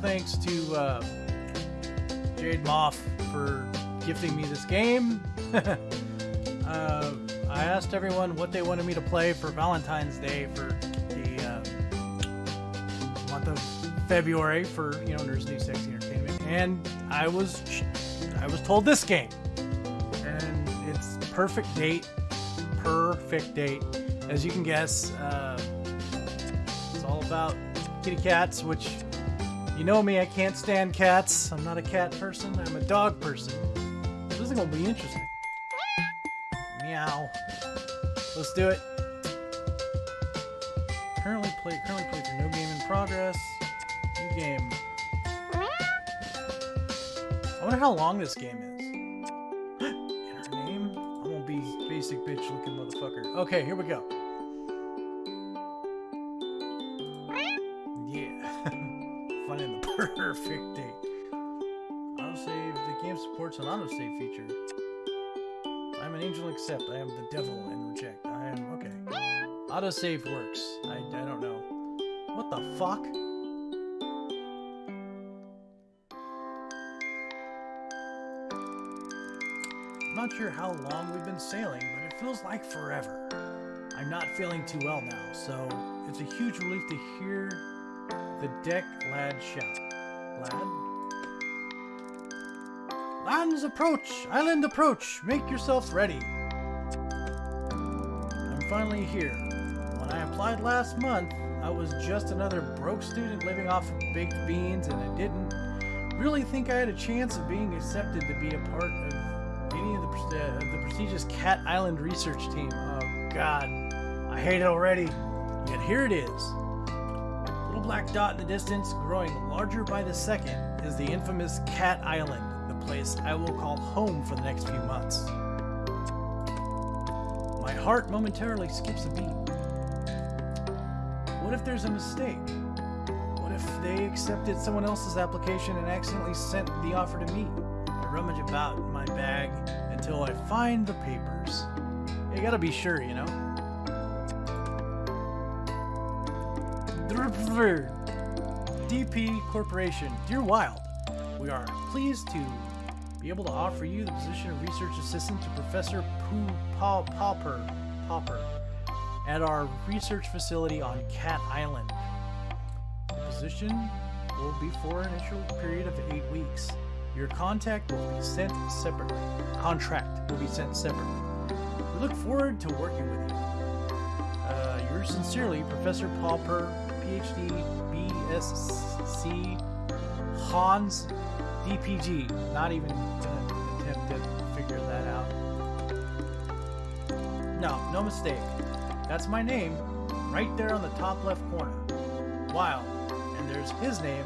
thanks to uh, Jade Moff for gifting me this game. uh, I asked everyone what they wanted me to play for Valentine's Day for the uh, month of February for you know Nerds New Sexy Entertainment, and I was I was told this game, and it's perfect date, perfect date, as you can guess. Uh, it's all about kitty cats, which you know me, I can't stand cats. I'm not a cat person. I'm a dog person. This is gonna be interesting. Meow. Let's do it. Currently play currently play through no game in progress. New game. I wonder how long this game is. Enter name. I'm gonna be basic bitch looking motherfucker. Okay, here we go. Fun in the perfect date. Autosave. The game supports an autosave feature. I'm an angel except I am the devil and reject. I am okay. Autosave works. I, I don't know. What the fuck? I'm not sure how long we've been sailing, but it feels like forever. I'm not feeling too well now, so it's a huge relief to hear the deck lad shout. Lad? Lands approach! Island approach! Make yourselves ready! I'm finally here. When I applied last month, I was just another broke student living off of baked beans, and I didn't really think I had a chance of being accepted to be a part of any of the, uh, of the prestigious Cat Island research team. Oh god, I hate it already. Yet here it is. Black dot in the distance, growing larger by the second, is the infamous Cat Island, the place I will call home for the next few months. My heart momentarily skips a beat. What if there's a mistake? What if they accepted someone else's application and accidentally sent the offer to me? I rummage about in my bag until I find the papers. You gotta be sure, you know? DP Corporation, Dear Wild, we are pleased to be able to offer you the position of research assistant to Professor Pooh Paw Pauper, Pauper at our research facility on Cat Island. The position will be for an initial period of eight weeks. Your contact will be sent separately. Contract will be sent separately. We look forward to working with you. Uh, yours sincerely, Professor Pauper, PhD, BSc, Hans, DPG. Not even gonna attempt to figure that out. No, no mistake. That's my name, right there on the top left corner. Wild. And there's his name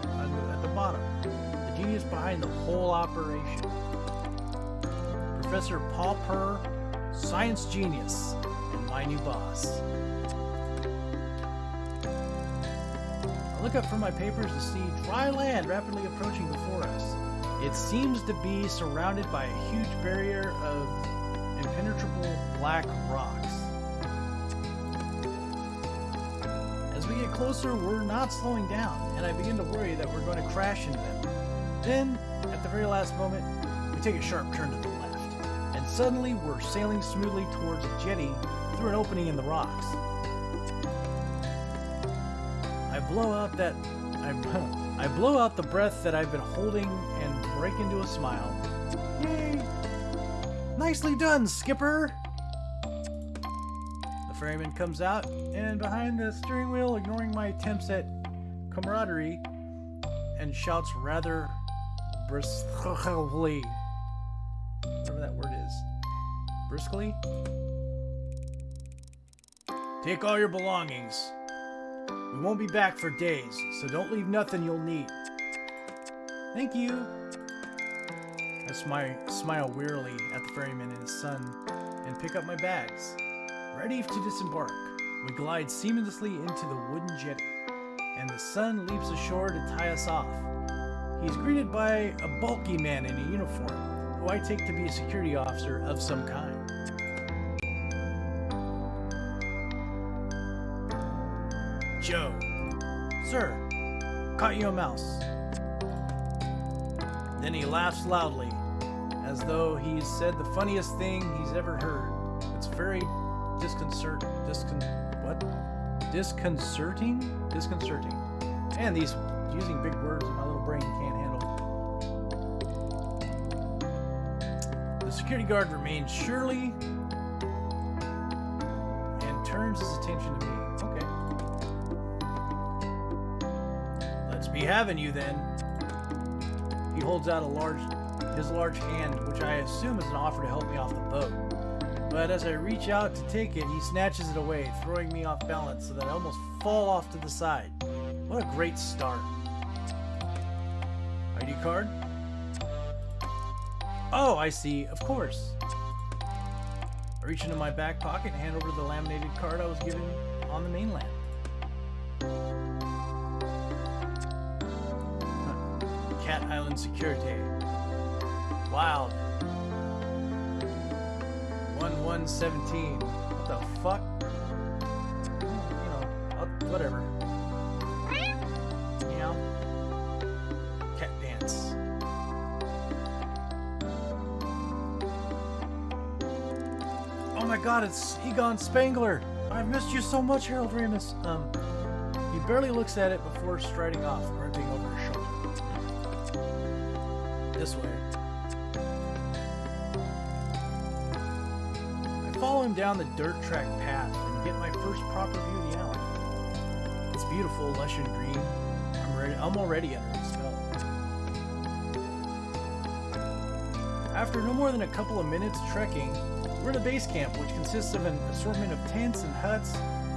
at the bottom. The genius behind the whole operation. Professor Paul Purr, science genius, and my new boss. Look up from my papers to see dry land rapidly approaching before us. It seems to be surrounded by a huge barrier of impenetrable black rocks. As we get closer, we're not slowing down, and I begin to worry that we're going to crash into them. Then, at the very last moment, we take a sharp turn to the left, and suddenly we're sailing smoothly towards a jetty through an opening in the rocks. Blow out that I, I blow out the breath that I've been holding and break into a smile. Yay! Nicely done, Skipper! The ferryman comes out, and behind the steering wheel, ignoring my attempts at camaraderie, and shouts rather briskly. Whatever that word is. Briskly? Take all your belongings. We won't be back for days, so don't leave nothing you'll need. Thank you. I smi- smile wearily at the ferryman and his son and pick up my bags. Ready to disembark, we glide seamlessly into the wooden jetty, and the son leaps ashore to tie us off. He's greeted by a bulky man in a uniform, who I take to be a security officer of some kind. Sir, caught you a mouse. Then he laughs loudly, as though he's said the funniest thing he's ever heard. It's very disconcert discon what? Disconcerting? Disconcerting. And these using big words my little brain can't handle. The security guard remains surely and turns his attention to me. Let's having you then. He holds out a large his large hand, which I assume is an offer to help me off the boat. But as I reach out to take it, he snatches it away, throwing me off balance so that I almost fall off to the side. What a great start. ID card? Oh, I see. Of course. I reach into my back pocket and hand over the laminated card I was given on the mainland. Island Security. Wild. 1117. What the fuck? You know, I'll, whatever. Meow. Cat dance. Oh my god, it's Egon Spengler! I've missed you so much, Harold Ramis. Um, he barely looks at it before striding off, This way. I follow him down the dirt track path and get my first proper view of the island. It's beautiful, lush and green. I'm ready. I'm already under its spell. After no more than a couple of minutes trekking, we're at a base camp, which consists of an assortment of tents and huts.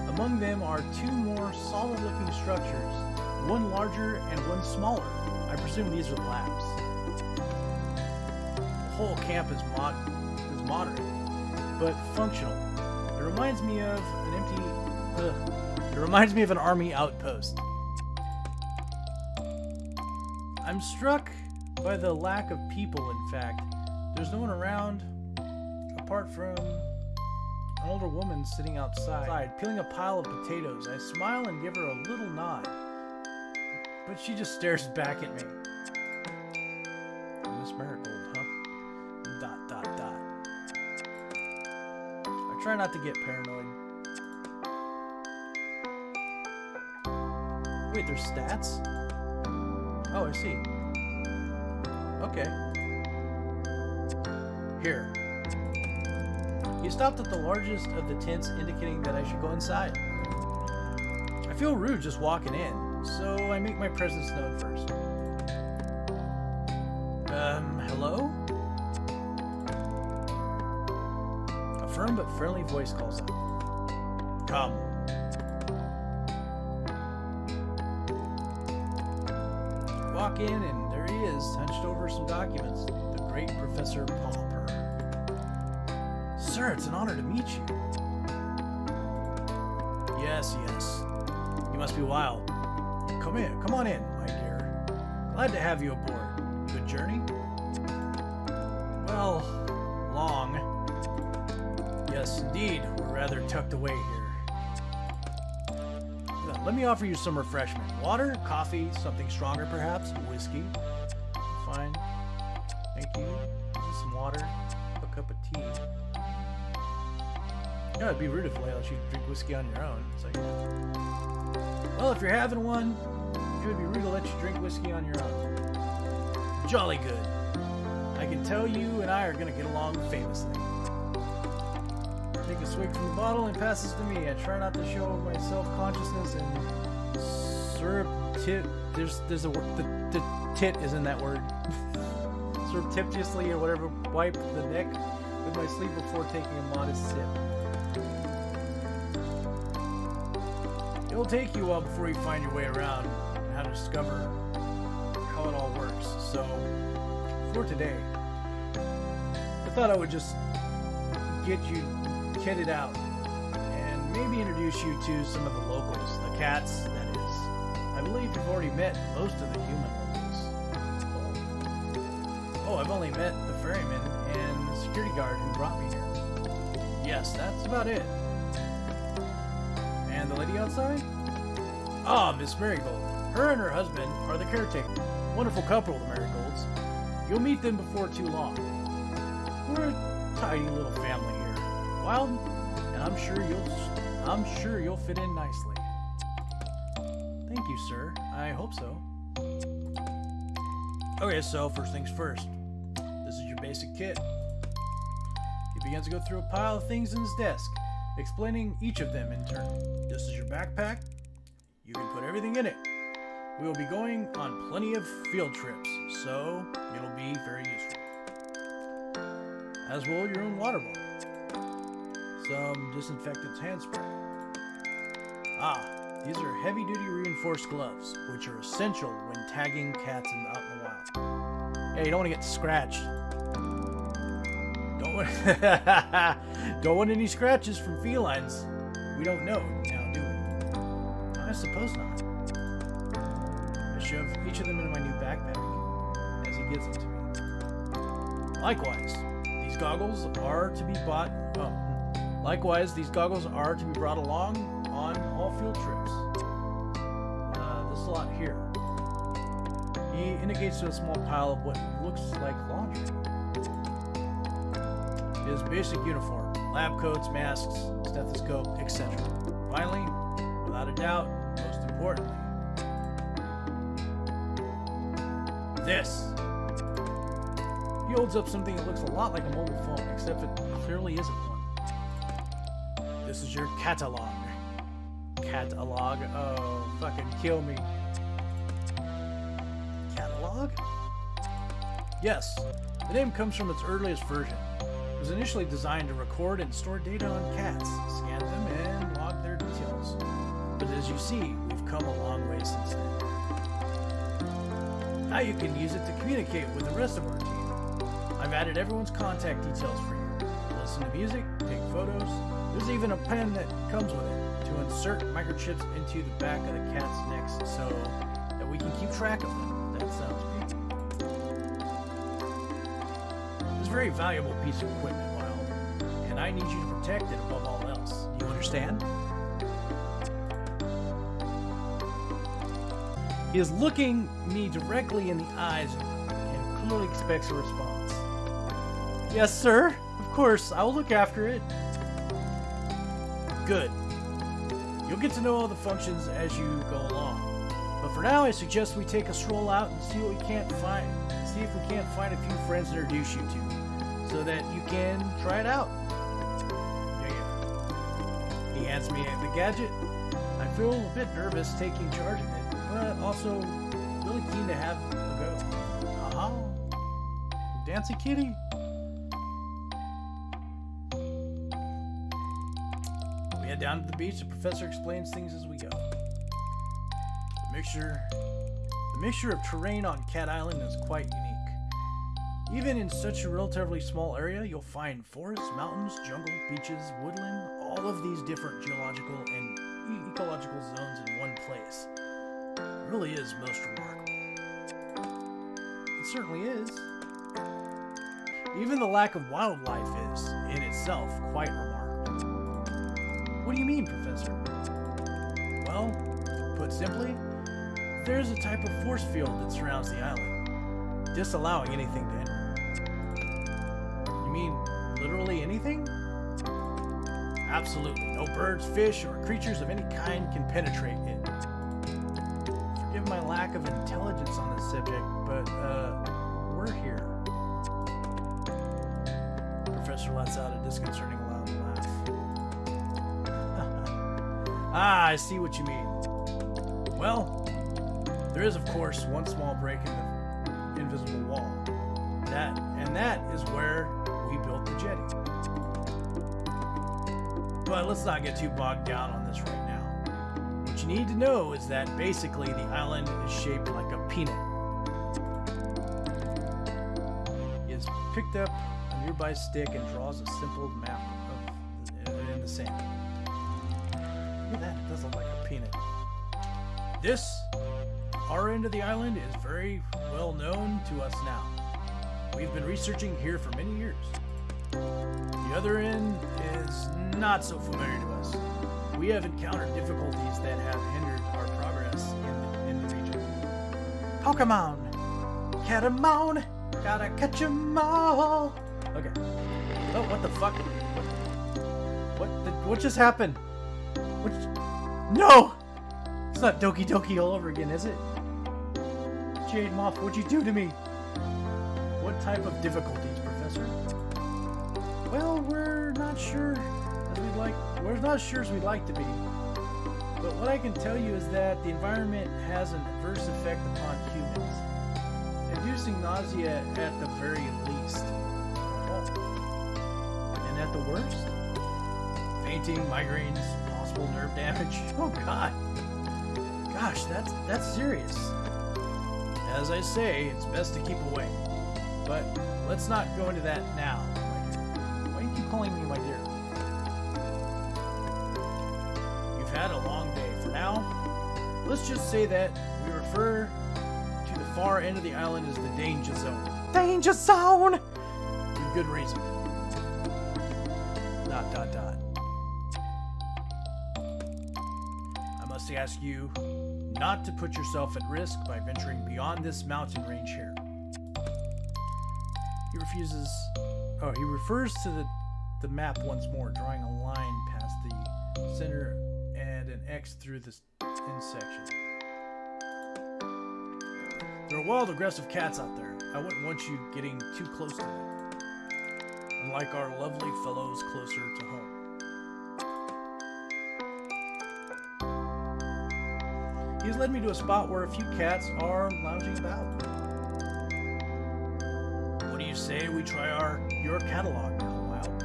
Among them are two more solid-looking structures, one larger and one smaller. I presume these are the labs. Whole camp is, mod is modern, but functional. It reminds me of an empty. It reminds me of an army outpost. I'm struck by the lack of people. In fact, there's no one around apart from an older woman sitting outside, peeling a pile of potatoes. I smile and give her a little nod, but she just stares back at me. Try not to get paranoid. Wait, there's stats? Oh, I see. Okay. Here. He stopped at the largest of the tents, indicating that I should go inside. I feel rude just walking in, so I make my presence known first. But friendly voice calls out. Come. Walk in, and there he is, hunched over some documents. The great Professor Palmer. Sir, it's an honor to meet you. Yes, yes. You must be wild. Come in, come on in, my dear. Glad to have you aboard. Good journey? Tucked away here. Let me offer you some refreshment. Water, coffee, something stronger perhaps, whiskey. Fine. Thank you. Some water, a cup of tea. Yeah, it'd be rude if let you drink whiskey on your own. It's like, well, if you're having one, it would be rude to let you drink whiskey on your own. Jolly good. I can tell you and I are gonna get along famously. A swig from the bottle and passes to me. I try not to show my self-consciousness and surreptit. There's there's a. The, the tit is in that word. Surreptitiously or whatever. Wipe the neck with my sleeve before taking a modest sip. It'll take you a while before you find your way around and how to discover how it all works. So, for today, I thought I would just get you kitted out and maybe introduce you to some of the locals, the cats, that is. I believe you've already met most of the human locals. Oh, I've only met the ferryman and the security guard who brought me here. Yes, that's about it. And the lady outside? Ah, Miss Marigold. Her and her husband are the caretaker. Wonderful couple, the Marigolds. You'll meet them before too long. We're a tiny little family. Wild, and I'm sure you'll I'm sure you'll fit in nicely. Thank you, sir. I hope so. Okay, so first things first. This is your basic kit. He begins to go through a pile of things in his desk, explaining each of them in turn. This is your backpack. You can put everything in it. We will be going on plenty of field trips, so it'll be very useful. As will your own water bottle. Some disinfectant hand spray. Ah, these are heavy-duty reinforced gloves, which are essential when tagging cats in, out in the wild. Hey, you don't want to get scratched. Don't want, don't want any scratches from felines. We don't know now, do we? I suppose not. I shove each of them into my new backpack as he gives them to me. Likewise, these goggles are to be bought. Likewise, these goggles are to be brought along on all field trips. Uh, this lot here. He indicates to a small pile of what looks like laundry. His basic uniform, lab coats, masks, stethoscope, etc. Finally, without a doubt, most importantly, this. He holds up something that looks a lot like a mobile phone, except it clearly isn't one. This is your catalog. Catalog? Oh, fucking kill me. Catalog? Yes, the name comes from its earliest version. It was initially designed to record and store data on cats, scan them, and log their details. But as you see, we've come a long way since then. Now you can use it to communicate with the rest of our team. I've added everyone's contact details for you. Listen to music, take photos. There's even a pen that comes with it to insert microchips into the back of the cat's necks so that we can keep track of them. That sounds great. It's a very valuable piece of equipment, Wild, and I need you to protect it above all else. Do you understand? He is looking me directly in the eyes and clearly expects a response. Yes, sir. Of course, I'll look after it. Good. You'll get to know all the functions as you go along. But for now, I suggest we take a stroll out and see what we can't find. See if we can't find a few friends to introduce you to, so that you can try it out. Yeah, yeah. He hands me the gadget. I feel a bit nervous taking charge of it, but also really keen to have a go. Aha! Dancy kitty. Down to the beach. The professor explains things as we go. The mixture, the mixture of terrain on Cat Island is quite unique. Even in such a relatively small area, you'll find forests, mountains, jungle, beaches, woodland, all of these different geological and ecological zones in one place. It really is most remarkable. It certainly is. Even the lack of wildlife is, in itself, quite remarkable. What do you mean, Professor? Well, put simply, there's a type of force field that surrounds the island, disallowing anything to enter. You mean literally anything? Absolutely. No birds, fish, or creatures of any kind can penetrate it. Forgive my lack of intelligence on this subject, but, uh, we're here. Professor lets out a disconcerting ah, I see what you mean. Well, there is, of course, one small break in the invisible wall. That, and that is where we built the jetty. But let's not get too bogged down on this right now. What you need to know is that basically the island is shaped like a peanut. Has picked up a nearby stick and draws a simple map This, our end of the island, is very well known to us now. We've been researching here for many years. The other end is not so familiar to us. We have encountered difficulties that have hindered our progress in the, in the region. Pokemon! Catamount! Gotta catch catch 'em all. Okay. Oh, what the fuck? What? What, the, what just happened? What? No! It's not Doki Doki all over again, is it? Jade Moth, what'd you do to me? What type of difficulties, Professor? Well, we're not sure as we'd like. We're not sure as we'd like to be. But what I can tell you is that the environment has an adverse effect upon humans, inducing nausea at the very least. And at the worst, fainting, migraines, nerve damage. Oh God. Gosh, that's that's serious. As I say, it's best to keep away. But let's not go into that now, my dear. Why do you keep calling me my dear? You've had a long day. For now, let's just say that we refer to the far end of the island as the danger zone. Danger zone! With good reason. Ask you not to put yourself at risk by venturing beyond this mountain range here. He refuses. Oh, he refers to the, the map once more, drawing a line past the center and an X through this intersection. There are wild, aggressive cats out there. I wouldn't want you getting too close to them. Unlike our lovely fellows closer to home. He's led me to a spot where a few cats are lounging about. What do you say we try our your catalog now, Wild?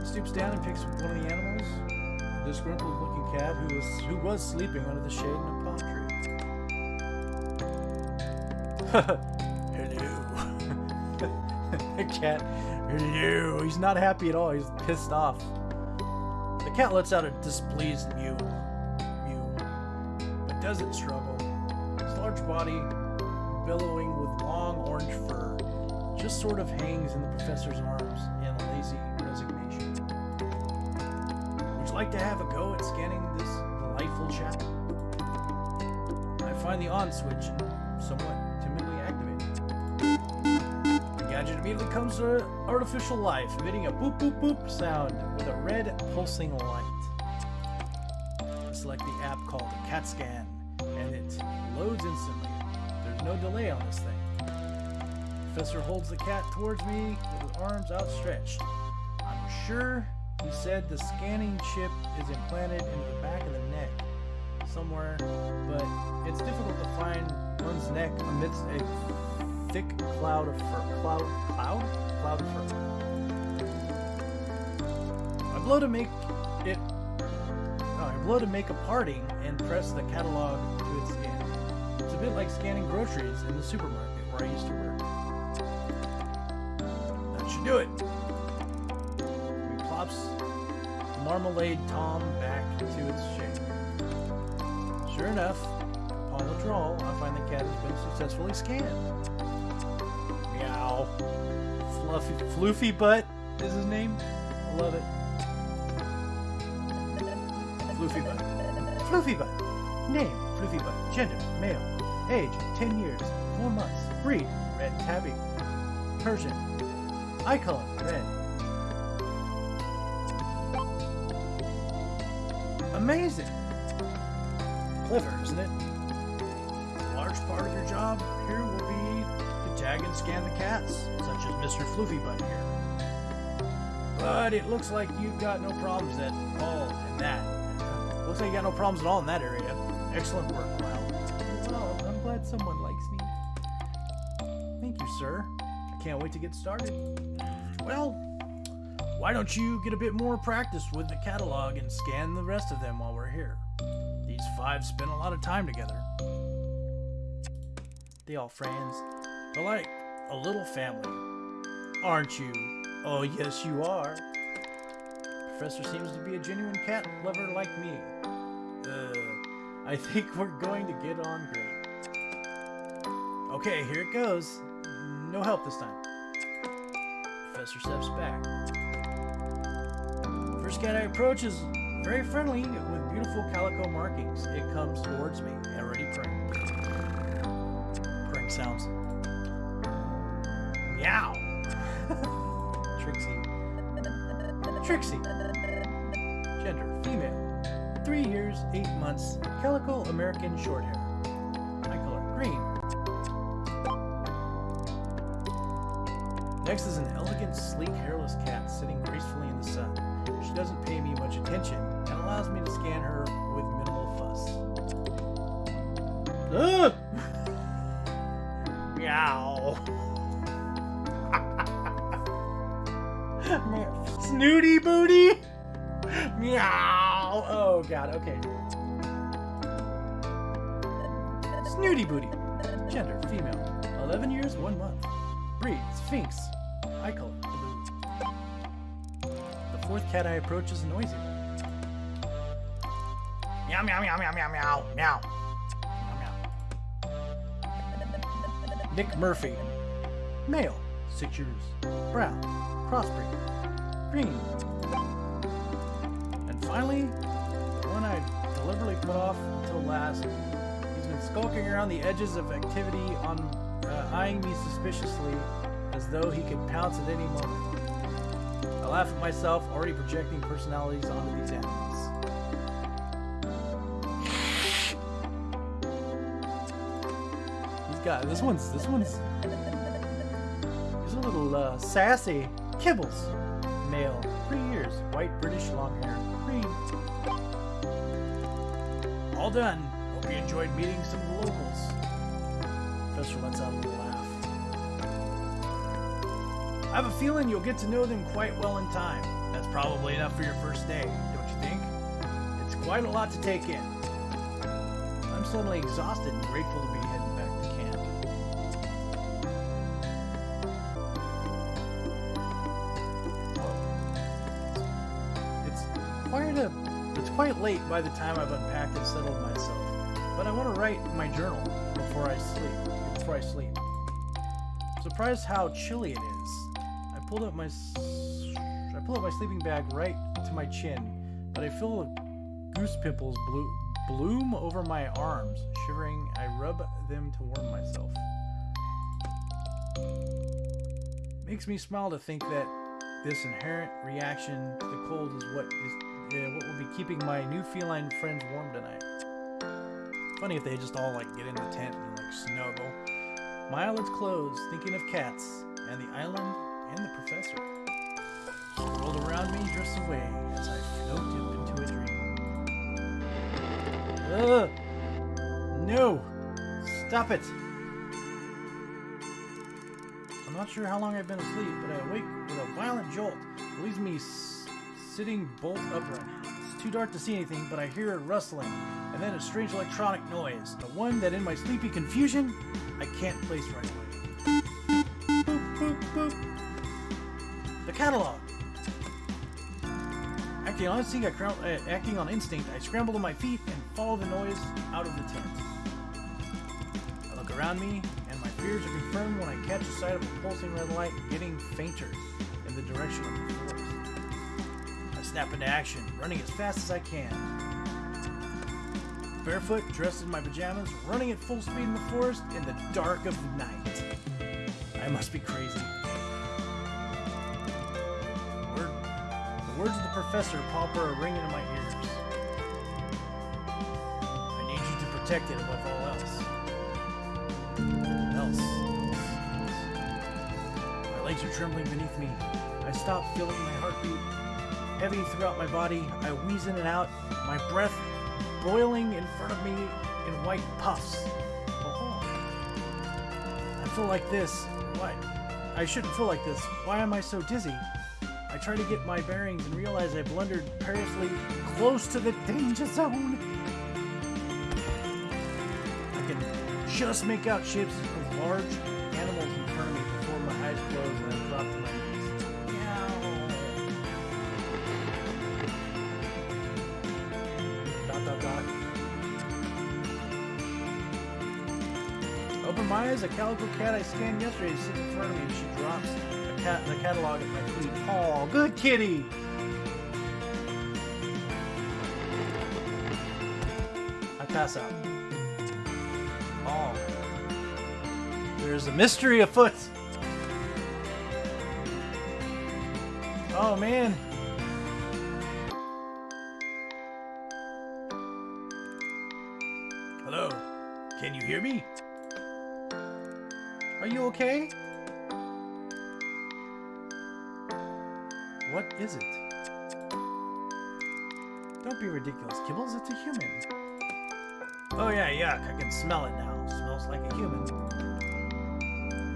He stoops down and picks one of the animals, a disgruntled looking cat who was who was sleeping under the shade in a palm tree. Hello. the cat. Hello. He's not happy at all. He's pissed off. The cat lets out a displeased. Mew. Doesn't struggle. His large body, billowing with long orange fur, just sort of hangs in the professor's arms in lazy resignation. Would you like to have a go at scanning this delightful chap? I find the on switch somewhat timidly activated. The gadget immediately comes to artificial life, emitting a boop boop boop sound with a red pulsing light. CAT Scan, and it loads instantly. There's no delay on this thing. Professor holds the cat towards me with his arms outstretched. I'm sure he said the scanning chip is implanted into the back of the neck somewhere, but it's difficult to find one's neck amidst a thick cloud of fur. Cloud? Cloud? Cloud of fur. I blow to make blow to make a parting and press the catalog to its scan. It's a bit like scanning groceries in the supermarket where I used to work. That should do it. He plops Marmalade Tom back to its shape. Sure enough, upon withdrawal, I find the cat has been successfully scanned. Meow. Fluffy, Floofy Butt is his name. I love it. Floofy Butt. Butt. Name, Floofy Butt. Gender, male. Age, 10 years, 4 months. Breed, red tabby. Persian. Eye color, red. Amazing. Clever, isn't it? A large part of your job here will be to tag and scan the cats, such as Mr. Floofy Butt here. But it looks like you've got no problems at all in that. Looks like you got no problems at all in that area. Excellent work, Wild. Well, I'm glad someone likes me. Thank you, sir. I can't wait to get started. Well, why don't you get a bit more practice with the catalog and scan the rest of them while we're here? These five spend a lot of time together. They all friends. They're like a little family. Aren't you? Oh, yes, you are. Professor seems to be a genuine cat lover like me. I think we're going to get on great. Okay, here it goes. No help this time. Professor steps back. First cat I approach is very friendly with beautiful calico markings. It comes towards me, already purring. Purring sounds. Meow. Trixie. Trixie. Gender, female. Three years, eight months, calico American Shorthair. Eye color, green. Next is an elegant, sleek, hairless cat sitting gracefully in the sun. She doesn't pay me much attention and allows me to scan her with minimal fuss. Ugh! Meow. Snooty booty. Meow. Oh, oh god. Okay. Snooty booty. Gender female. 11 years, 1 month. Breed Sphynx. Eye color blue. The fourth cat I approach is noisy. Meow meow meow meow meow meow meow. Meow meow. Mick Murphy. Male. 6 years. Brown. Crossbreed. Green. Finally, the one I deliberately put off until last. He's been skulking around the edges of activity on uh, eyeing me suspiciously as though he could pounce at any moment. I laugh at myself, already projecting personalities onto these animals. He's got this one's this one's he's a little uh, sassy. Kibbles, male, three years, white British long hair, All done. Hope you enjoyed meeting some of the locals. Professor lets out a little laugh. I have a feeling you'll get to know them quite well in time. That's probably enough for your first day, don't you think? It's quite a lot to take in. I'm suddenly exhausted and grateful to be heading back to camp. It's quite a it's quite late by the time I've unpacked and settled myself. But I want to write my journal before I sleep. Before I sleep. Surprised how chilly it is. I pulled up my I pulled up my sleeping bag right to my chin, but I feel goose pimples blo- bloom over my arms. Shivering, I rub them to warm myself. Makes me smile to think that this inherent reaction to the cold is what is uh, what will be keeping my new feline friends warm tonight. Funny if they just all like get in the tent and like snuggle. My eyelids close, thinking of cats and the island and the professor. The world around me drifts away as I float up into a dream. Ugh! No! Stop it! I'm not sure how long I've been asleep, but I awake with a violent jolt. It leaves me sitting bolt upright. It's too dark to see anything, but I hear it rustling, and then a strange electronic noise. The one that in my sleepy confusion, I can't place right away. Boop, boop, boop. The catalog. Acting on instinct, uh, acting on instinct, I scramble to my feet and follow the noise out of the tent. I look around me, and my fears are confirmed when I catch a sight of a pulsing red light getting fainter in the direction of the forest. Snap into action, running as fast as I can. Barefoot, dressed in my pajamas, running at full speed in the forest in the dark of night. I must be crazy. The words of the professor Pauper are ringing in my ears. I need you to protect it above all else. Else. My legs are trembling beneath me. I stop feeling my heartbeat heavy throughout my body. I wheeze in and out, my breath boiling in front of me in white puffs. Oh. I feel like this. Why? I shouldn't feel like this. Why am I so dizzy? I try to get my bearings and realize I blundered perilously close to the danger zone. I can just make out shapes of large Open my eyes, a calico cat I scanned yesterday sitting in front of me and she drops a cat, the catalog at my feet. Oh, good kitty! I pass out. Oh. There's a mystery afoot. Oh man, okay? What is it? Don't be ridiculous, Kibbles. It's a human. Oh yeah, yuck. I can smell it now. smells like a human.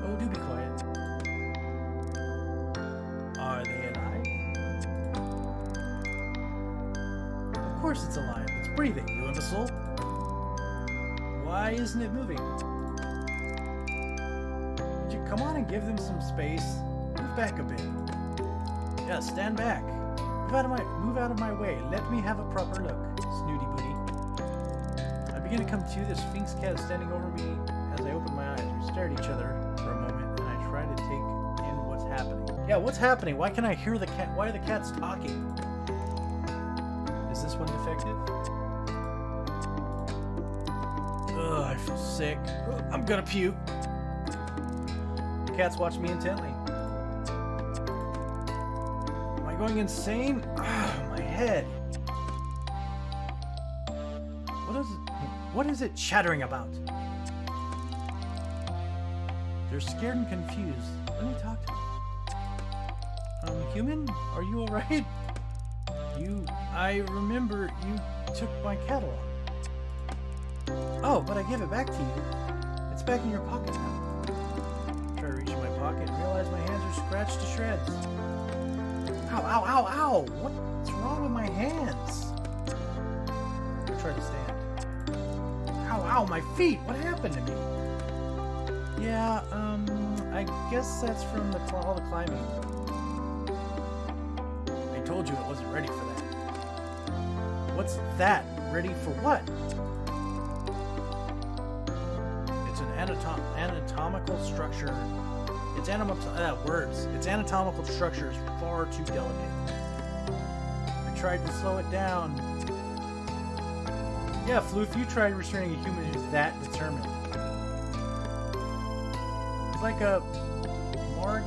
Oh, do be quiet. Are they alive? Of course it's alive. It's breathing, you imbecile. Why isn't it moving? Come on and give them some space? Move back a bit. Yeah, stand back. Move out of my move out of my way. Let me have a proper look, snooty booty. I begin to come to. The Sphynx cat is standing over me as I open my eyes. We stare at each other for a moment, and I try to take in what's happening. Yeah, what's happening? Why can I hear the cat? Why are the cats talking? Is this one defective? Ugh, I feel sick. I'm gonna puke. Cats watch me intently. Am I going insane? My head. What is it? What is it chattering about? They're scared and confused. Let me talk to them. Um, human? Are you alright? You... I remember you took my catalog. Oh, but I gave it back to you. It's back in your pocket now. Scratched to shreds. Ow, ow, ow, ow! What's wrong with my hands? I try to stand. Ow, ow, my feet! What happened to me? Yeah, um, I guess that's from the all the climbing. I told you it wasn't ready for that. What's that? Ready for what? It's an anatom anatomical structure. Its uh, words. Its anatomical structure is far too delicate. I tried to slow it down. Yeah, Floof, you tried restraining a human who's that determined. It's like a Mar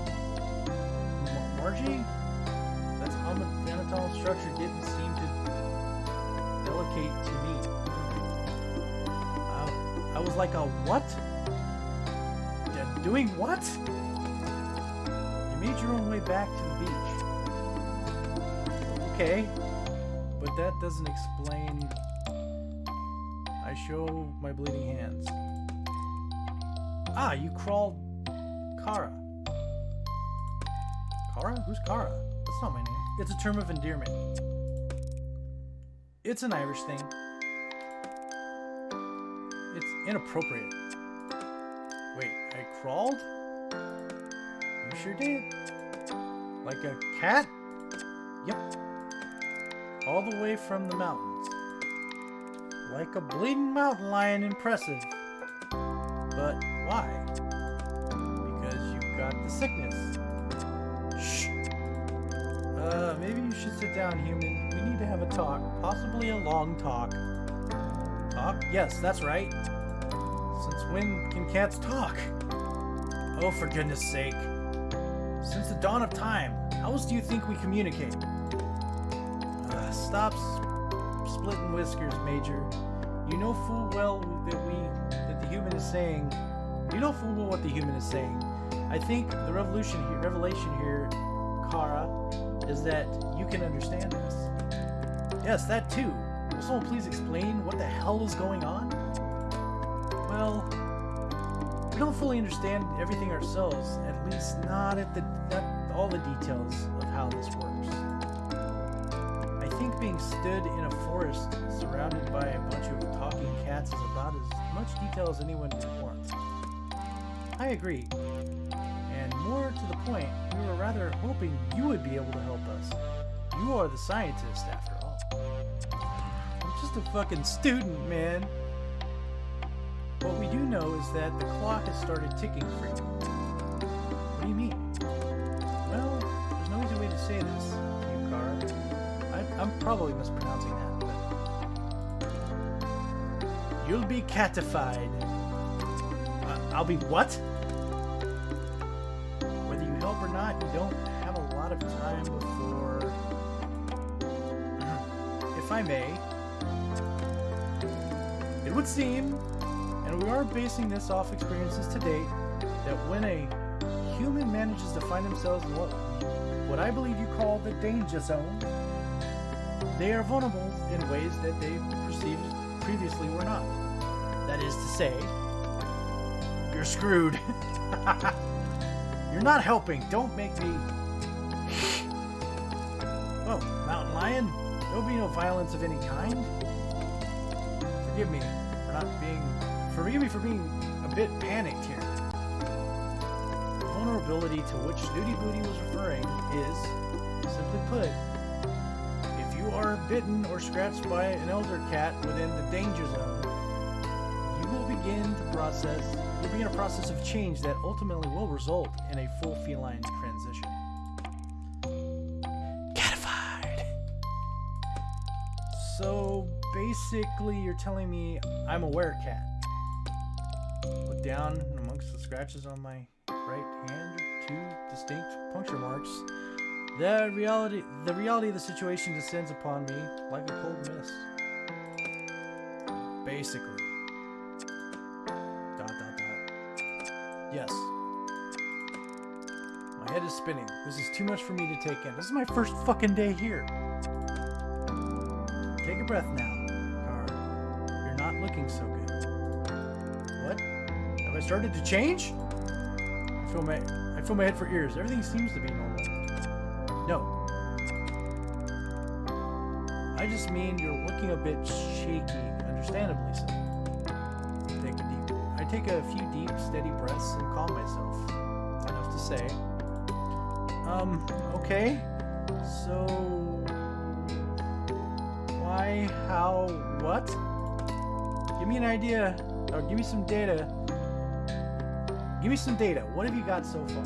Mar- Margie? That's anatomical structure didn't seem to delicate to me. I, I was like a what? Doing what? Made your own way back to the beach. Okay, but that doesn't explain. I show my bleeding hands. Ah, you crawled Kara. Kara? Who's Kara? That's not my name. It's a term of endearment. It's an Irish thing. It's inappropriate. Wait, I crawled? Sure did. Like a cat? Yep. All the way from the mountains. Like a bleeding mountain lion impressive. But why? Because you've got the sickness. Shh. Uh, maybe you should sit down, human. We need to have a talk. Possibly a long talk. Talk? Yes, that's right. Since when can cats talk? Oh, for goodness sake. Dawn of time, how else do you think we communicate? Uh, stop splitting whiskers, Major. You know full well that we, that the human is saying. You know full well what the human is saying. I think the revolution here, revelation here, Kara, is that you can understand us. Yes, that too. Will someone please explain what the hell is going on? Well, we don't fully understand everything ourselves, at least not at the not all the details of how this works. I think being stood in a forest surrounded by a bunch of talking cats is about as much detail as anyone would want. I agree. And more to the point, we were rather hoping you would be able to help us. You are the scientist, after all. I'm just a fucking student, man. What we do know is that the clock has started ticking for you. Probably mispronouncing that, but... You'll be catified. Uh, I'll be what? Whether you help or not, you don't have a lot of time before. if I may, it would seem, and we are basing this off experiences to date, that when a human manages to find themselves in what, what I believe you call the danger zone, they are vulnerable in ways that they perceived previously were not. That is to say, you're screwed. you're not helping. Don't make me. Oh, mountain lion. There'll be no violence of any kind. Forgive me for not being. Forgive me for being a bit panicked here. The vulnerability to which Snooty Booty was referring is, simply put, are bitten or scratched by an elder cat within the danger zone, you will begin to process. You'll begin a process of change that ultimately will result in a full feline transition. Catified. So basically, you're telling me I'm a werecat. Look down amongst the scratches on my right hand, two distinct puncture marks. The reality, the reality of the situation descends upon me like a cold mist. Basically. Dot dot dot. Yes. My head is spinning. This is too much for me to take in. This is my first fucking day here. Take a breath now. You're not looking so good. What? Have I started to change? I feel my I feel my head for ears. Everything seems to be Mean you're looking a bit shaky, understandably so. Take a deep I take a few deep, steady breaths and calm myself. Enough to say. Um, okay. So why, how, what? Give me an idea, or give me some data. Give me some data. What have you got so far?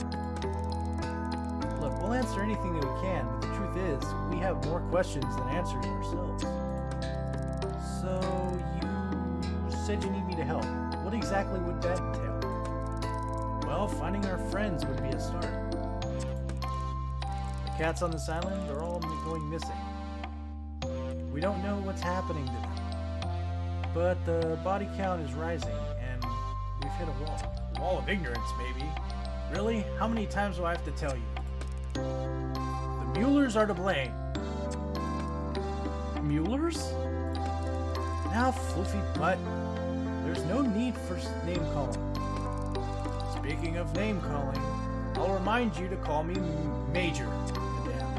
Look, we'll answer anything that we can, truth is, we have more questions than answers ourselves. So, you said you need me to help. What exactly would that entail? Well, finding our friends would be a start. The cats on this island are all going missing. We don't know what's happening to them. But the body count is rising, and we've hit a wall. Wall of ignorance, maybe. Really? How many times do I have to tell you? Mewlers are to blame. Mewlers? Now, floofy butt. There's no need for name calling. Speaking of name calling, I'll remind you to call me Major. Madame.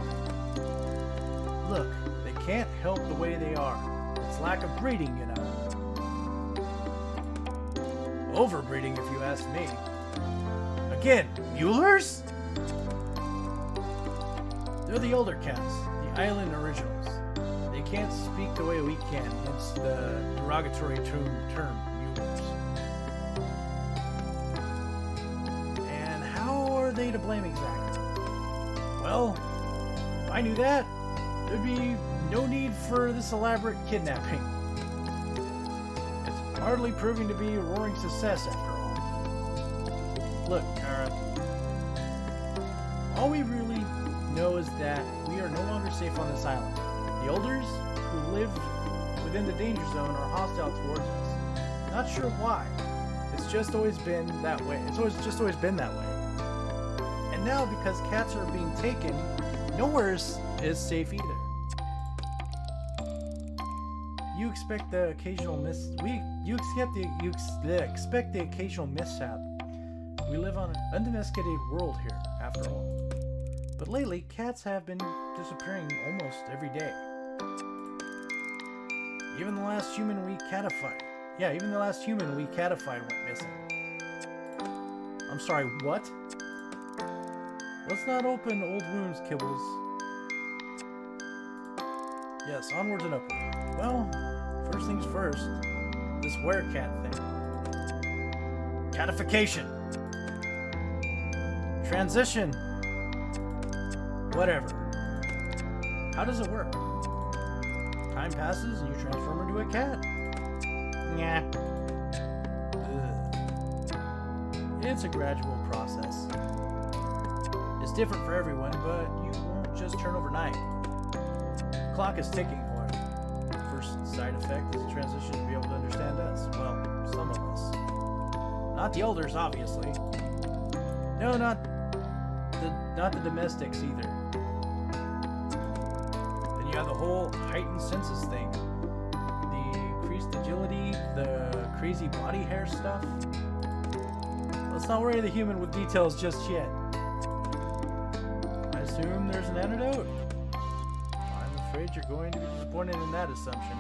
Look, they can't help the way they are. It's lack of breeding, you know. Overbreeding, if you ask me. Again, Mewlers? They're the older cats, the island originals. They can't speak the way we can, hence the derogatory term, term. And how are they to blame exactly? Well, if I knew that, there'd be no need for this elaborate kidnapping. It's hardly proving to be a roaring success after all. Look, Kara. All we really that we are no longer safe on this island. The elders who live within the danger zone are hostile towards us. Not sure why. It's just always been that way. It's always just always been that way. And now because cats are being taken, nowhere is, is safe either. You expect the occasional miss. We you expect the you expect the occasional mishap. We live on an undomesticated world here, after all. But lately, cats have been disappearing almost every day. Even the last human we catified. Yeah, even the last human we catified went missing. I'm sorry, what? Let's not open old wounds, Kibbles. Yes, onwards and upward. Well, first things first. This werecat thing. Catification. Transition. Whatever. How does it work? Time passes and you transform into a cat. Ugh. It's a gradual process. It's different for everyone, but you won't just turn overnight. The clock is ticking, boy. First side effect is the transition to be able to understand us. Well, some of us. Not the elders, obviously. No, not the not the domestics either. Heightened senses thing. The increased agility, the crazy body hair stuff. Let's not worry the human with details just yet. I assume there's an antidote? I'm afraid you're going to be disappointed in that assumption.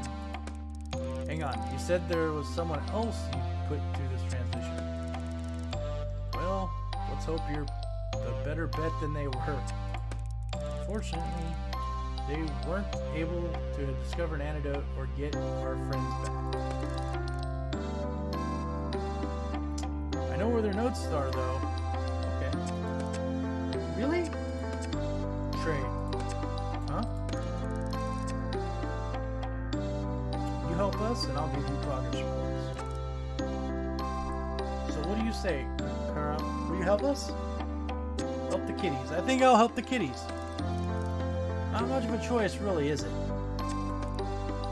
Hang on, you said there was someone else you put through this transition. Well, let's hope you're a better bet than they were. Fortunately, they weren't able to discover an antidote or get our friends back. I know where their notes are, though. Okay. Really? Trade. Huh? You help us, and I'll give you progress reports. So what do you say, Kara? Will you help us? Help the kitties. I think I'll help the kitties. Not much of a choice, really, is it?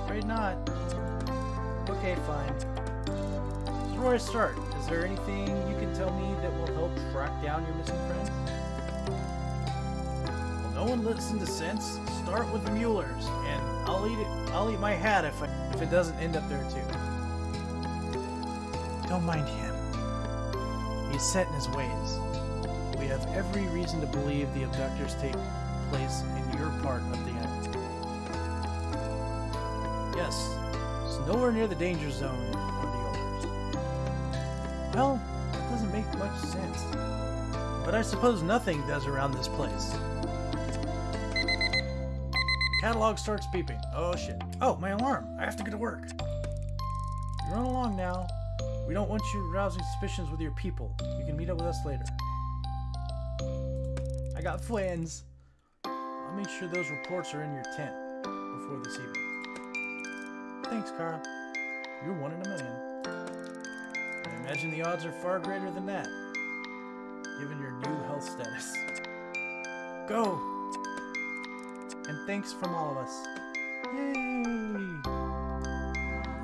Afraid not. Okay, fine. So where I start? Is there anything you can tell me that will help track down your missing friends? Well, no one listens to sense. Start with the Mewlers, and I'll eat it. I'll eat my hat if I, if it doesn't end up there too. Don't mind him. He's set in his ways. We have every reason to believe the abductors take place in your part of the island. Yes, it's nowhere near the danger zone or the elders. Well, that doesn't make much sense. But I suppose nothing does around this place. Catalog starts beeping. Oh shit. Oh, my alarm. I have to get to work. Run along now. We don't want you rousing suspicions with your people. You can meet up with us later. I got friends. I'll make sure those reports are in your tent before this evening. Thanks, Kara. You're one in a million. I imagine the odds are far greater than that, given your new health status. Go! And thanks from all of us. Yay!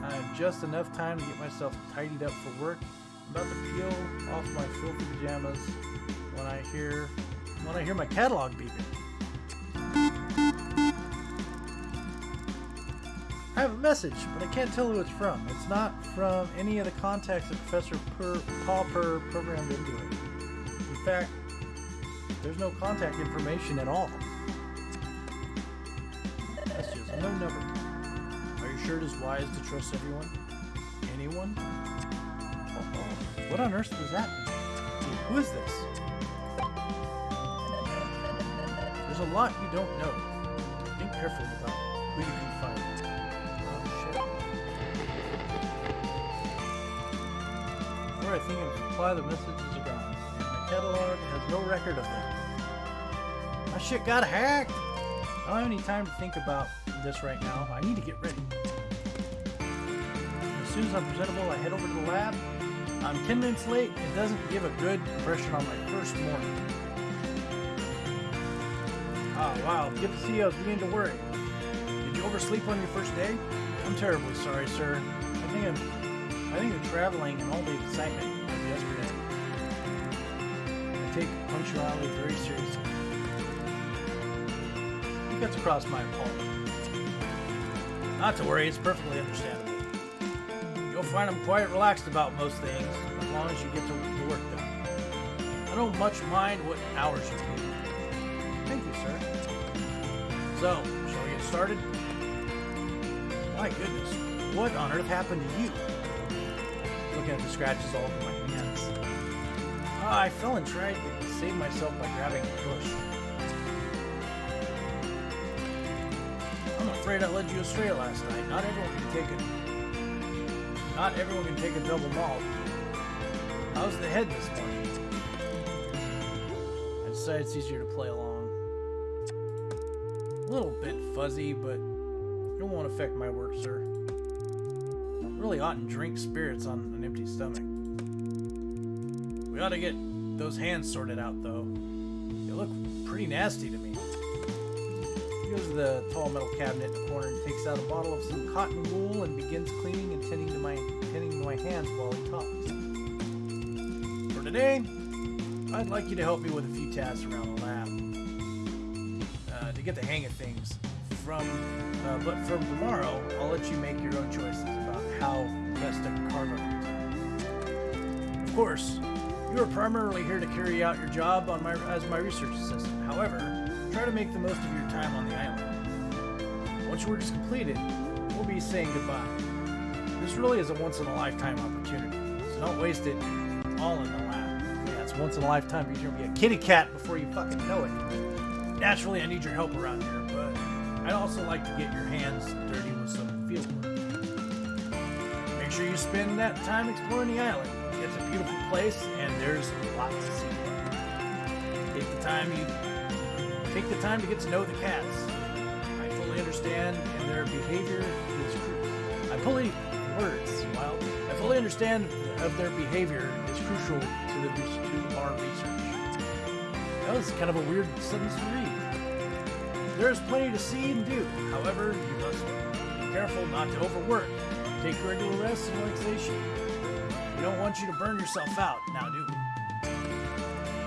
I have just enough time to get myself tidied up for work. I'm about to peel off my filthy pajamas when I hear when I hear my catalog beeping. I have a message, but I can't tell who it's from. It's not from any of the contacts that Professor per, Pauper programmed into it. In fact, there's no contact information at all. That's just no number. Are you sure it is wise to trust everyone? Anyone? Uh-oh. What on earth does that mean? Who is this? There's a lot you don't know. Think carefully about who you confide Before I think of reply, the messages are gone. My catalog has no record of them. My shit got hacked! I don't have any time to think about this right now. I need to get ready. As soon as I'm presentable, I head over to the lab. I'm 10 minutes late. It doesn't give a good impression on my first morning. Ah, wow. Good to see you. I was beginning to worry. Did you oversleep on your first day? I'm terribly sorry, sir. I think I'm, I think the traveling and all the excitement yesterday. I take punctuality very seriously. It gets across my apology. Not to worry, it's perfectly understandable. You'll find I'm quite relaxed about most things, as long as you get to work done. I don't much mind what hours you do. Thank you, sir. So, shall we get started? My goodness, what on earth happened to you? Looking at the scratches all over my hands. Ah, I fell and tried to save myself by grabbing a bush. I'm afraid I led you astray last night. Not everyone can take it. Not everyone can take a double malt. How's the head this morning? I decided it's easier to play along. A little bit fuzzy, but it won't affect my work, sir. Really oughtn't drink spirits on an empty stomach. We ought to get those hands sorted out, though. They look pretty nasty to me. He goes to the tall metal cabinet in the corner and takes out a bottle of some cotton wool and begins cleaning and tending to my tending to my hands while he talks. For today, I'd like you to help me with a few tasks around the lab uh, to get the hang of things. From uh, but from tomorrow, I'll let you make your own choices how best to carve time. Of course, you are primarily here to carry out your job my as my research assistant. However, try to make the most of your time on the island. Once your work is completed, we'll be saying goodbye. This really is a once-in-a-lifetime opportunity, so don't waste it all in the lab. Yeah, it's once in a lifetime you're gonna be a kitty cat before you fucking know it. Naturally, I need your help around here, but I'd also like to get your hands dirty sure you spend that time exploring the island. It's a beautiful place, and there's lots to see. Take the time you take the time to get to know the cats. I fully understand, and their behavior is. Cru- I fully words. I fully understand of their behavior is crucial to the to our research. That was kind of a weird sentence to read. There is plenty to see and do. However, you must be careful not to overwork. Take regular rest and relaxation. We don't want you to burn yourself out, now do we?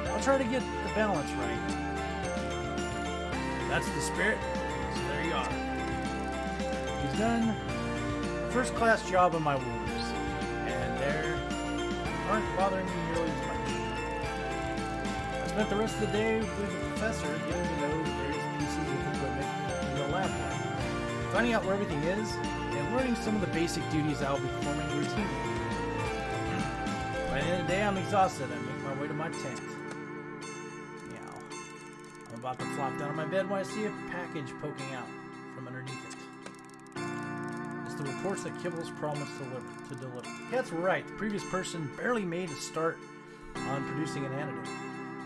I'll try to get the balance right. That's the spirit. So there you are. He's done a first class job on my wounds, and they aren't bothering me nearly as much. I spent the rest of the day with the professor getting to know various pieces of equipment in the lab, finding out where everything is, learning some of the basic duties I'll be performing routinely. By the end of the day, I'm exhausted. I make my way to my tent. Meow. I'm about to flop down on my bed when I see a package poking out from underneath it. It's the reports that Kibble's promised to deliver. Cat's right. The previous person barely made a start on producing an antidote.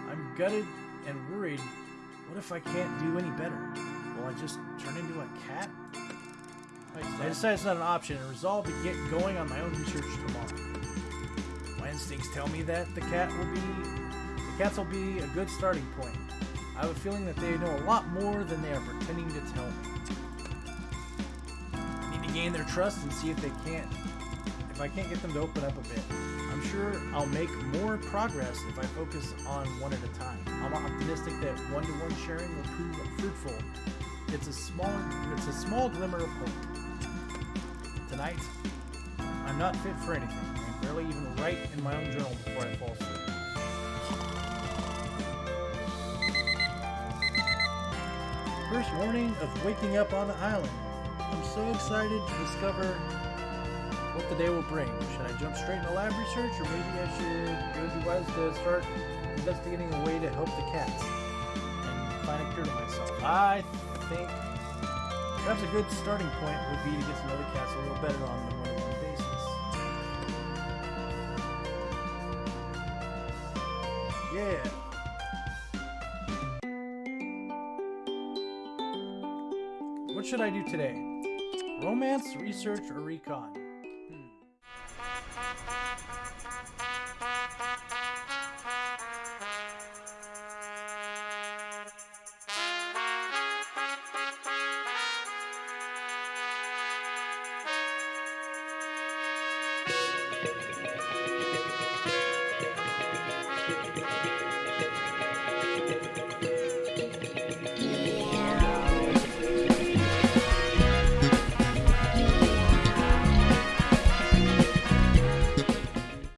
I'm gutted and worried. What if I can't do any better? Will I just turn into a cat? I decided it's not an option and resolve to get going on my own research tomorrow. My instincts tell me that the cat will be the cats will be a good starting point. I have a feeling that they know a lot more than they are pretending to tell me. I need to gain their trust and see if they can't if I can't get them to open up a bit. I'm sure I'll make more progress if I focus on one at a time. I'm optimistic that one-to-one sharing will prove fruitful. It's a small it's a small glimmer of hope. Tonight, I'm not fit for anything. I barely even write in my own journal before I fall asleep. First warning of waking up on the island. I'm so excited to discover what the day will bring. Should I jump straight into lab research, or maybe I should it would be wise to start investigating a way to help the cats and find a cure to myself? I think perhaps a good starting point would be to get some other cats a little better on a one-on-one basis. Yeah. What should I do today? Romance, research, or recon?